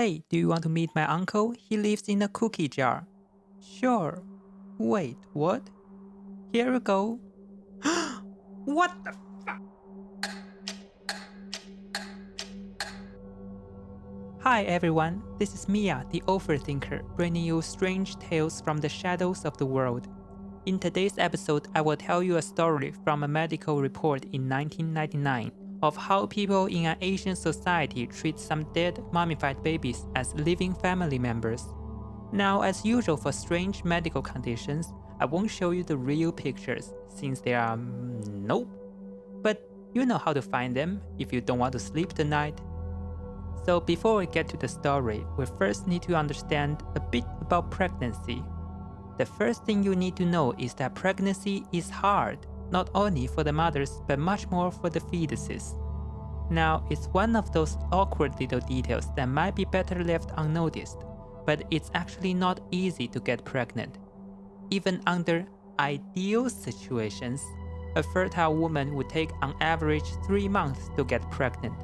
Hey, do you want to meet my uncle? He lives in a cookie jar. Sure. Wait, what? Here we go. what the fuck? Hi everyone, this is Mia, the overthinker, bringing you strange tales from the shadows of the world. In today's episode, I will tell you a story from a medical report in 1999 of how people in an Asian society treat some dead mummified babies as living family members. Now, as usual for strange medical conditions, I won't show you the real pictures since they are mm, nope. But you know how to find them if you don't want to sleep tonight. So before we get to the story, we first need to understand a bit about pregnancy. The first thing you need to know is that pregnancy is hard not only for the mothers but much more for the fetuses. Now, it's one of those awkward little details that might be better left unnoticed, but it's actually not easy to get pregnant. Even under ideal situations, a fertile woman would take on average 3 months to get pregnant.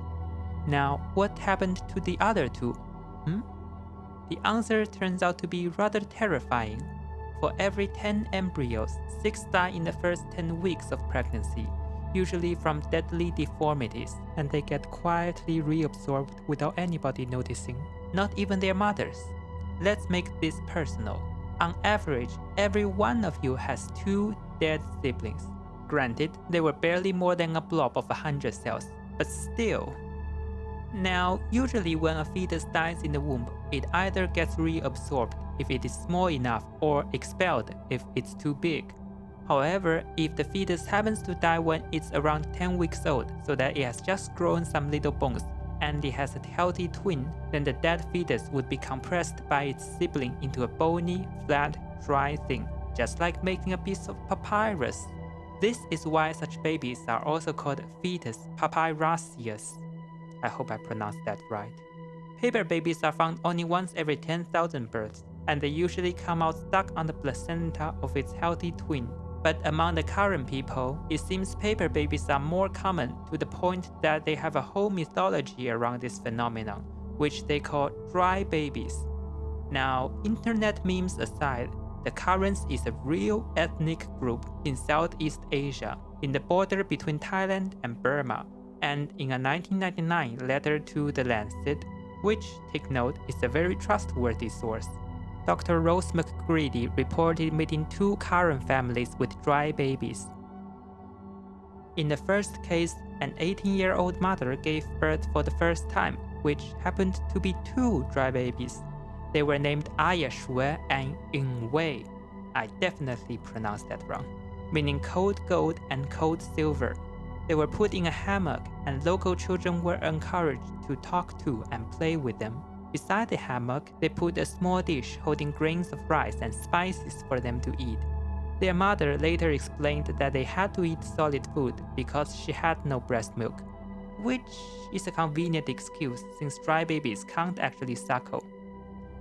Now, what happened to the other two? Hmm? The answer turns out to be rather terrifying. For every 10 embryos, 6 die in the first 10 weeks of pregnancy, usually from deadly deformities, and they get quietly reabsorbed without anybody noticing, not even their mothers. Let's make this personal. On average, every one of you has two dead siblings. Granted, they were barely more than a blob of 100 cells, but still. Now, usually when a fetus dies in the womb, it either gets reabsorbed if it is small enough or expelled if it's too big. However, if the fetus happens to die when it's around 10 weeks old so that it has just grown some little bones and it has a healthy twin, then the dead fetus would be compressed by its sibling into a bony, flat, dry thing, just like making a piece of papyrus. This is why such babies are also called fetus papyraceus. I hope I pronounced that right. Paper babies are found only once every 10,000 births, and they usually come out stuck on the placenta of its healthy twin. But among the Karen people, it seems paper babies are more common to the point that they have a whole mythology around this phenomenon, which they call dry babies. Now, internet memes aside, the Karens is a real ethnic group in Southeast Asia, in the border between Thailand and Burma, and in a 1999 letter to The Lancet, which, take note, is a very trustworthy source. Dr. Rose McGready reported meeting two Karen families with dry babies. In the first case, an 18-year-old mother gave birth for the first time, which happened to be two dry babies. They were named Ayashue and Wei. I definitely pronounced that wrong, meaning cold gold and cold silver. They were put in a hammock and local children were encouraged to talk to and play with them. Beside the hammock, they put a small dish holding grains of rice and spices for them to eat. Their mother later explained that they had to eat solid food because she had no breast milk, which is a convenient excuse since dry babies can't actually suckle.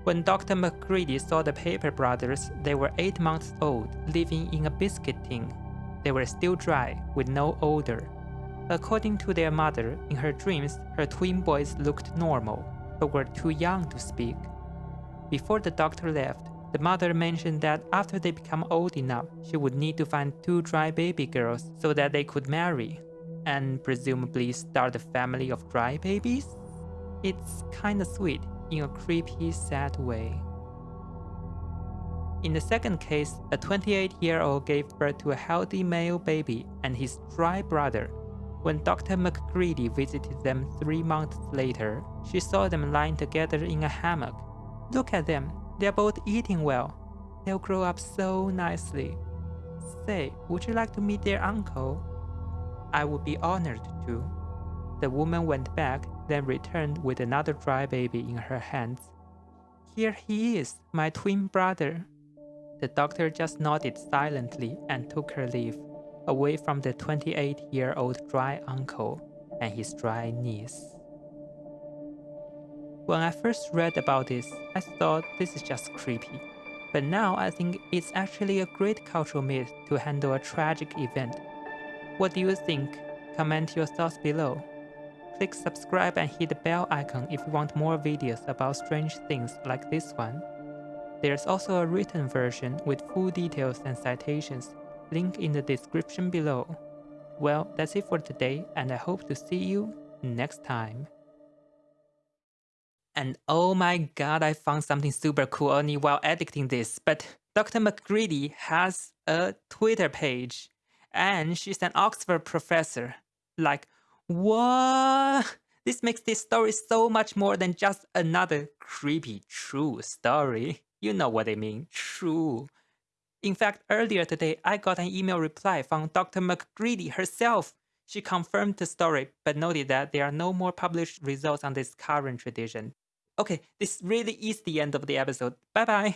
When Dr. McGready saw the Paper brothers, they were 8 months old, living in a biscuit tin. They were still dry, with no odor. According to their mother, in her dreams, her twin boys looked normal, but were too young to speak. Before the doctor left, the mother mentioned that after they become old enough, she would need to find two dry baby girls so that they could marry, and presumably start a family of dry babies? It's kinda sweet in a creepy, sad way. In the second case, a 28-year-old gave birth to a healthy male baby and his dry brother when Dr. McGready visited them three months later, she saw them lying together in a hammock. Look at them, they're both eating well. They'll grow up so nicely. Say, would you like to meet their uncle? I would be honored to. The woman went back, then returned with another dry baby in her hands. Here he is, my twin brother. The doctor just nodded silently and took her leave away from the 28-year-old dry uncle and his dry niece. When I first read about this, I thought this is just creepy. But now I think it's actually a great cultural myth to handle a tragic event. What do you think? Comment your thoughts below. Click subscribe and hit the bell icon if you want more videos about strange things like this one. There's also a written version with full details and citations, link in the description below. Well, that's it for today, and I hope to see you next time. And oh my god, I found something super cool only while editing this, but Dr. McGready has a Twitter page, and she's an Oxford professor. Like, what? This makes this story so much more than just another creepy true story. You know what I mean, true. In fact, earlier today, I got an email reply from Dr. McGready herself. She confirmed the story, but noted that there are no more published results on this Karen tradition. Okay, this really is the end of the episode. Bye bye.